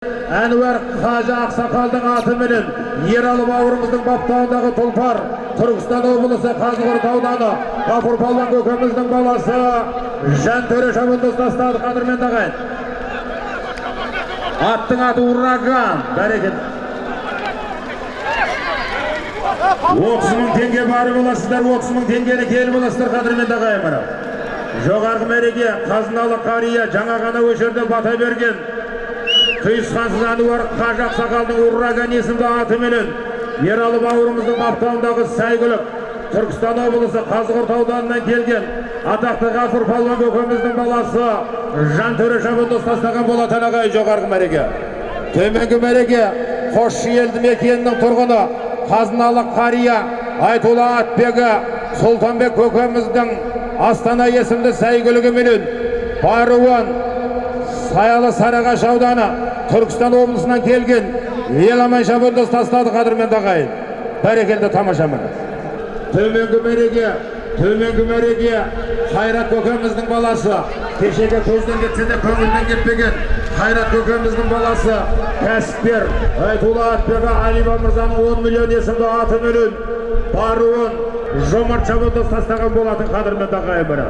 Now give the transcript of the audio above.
әнуар қажы ақсақалдың атыменен ералы бауырымыздың баптауындағы тұлпар түркістан облысы қазығұрт ауданы ғафур палуан көкеміздің баласы жантөре шабандоз тастады қадірменді ағайын аттың аты ураган бәрекелді отыз мың теңге барып аласыздар отыз мың теңгені келіп аласыздар қадірменді ағайын мына жоғарғы мәреге қазыналы қария жаңа ғана осы жерде бата берген құйысқансыз әнуар қажы ақсақалдың ураган есімді атыменен ералы бауырымыздың баптауындағы сәйгүлік түркістан облысы қазығұрт ауданынан келген атақты ғафур палуан көкеміздің баласы жантөре шабандоз тастаған болатын ағайын жоғарғы мәреге. Төменгі мәреге қосшы елді мекенінің тұрғыны қазыналы қария айтулы атбегі сұлтанбек көкеміздің астана есімді сәйгүлігіменен баруын саялы сарыағаш ауданы түркістан облысынан келген еламан шабандоз тастады қадірменді ағайын бәрекелді тамаша міне. Төменгі мәреге төменгі мәреге қайрат көкеміздің баласы. Кешегі көзден кетсе де көңілден кетпеген қайрат көкеміздің баласы кәсіпкер айтулы атбегі алиба мырзаның он миллион есімді атыменен баруын жомарт шабандоз тастаған болатын қадірменді ағайын міне.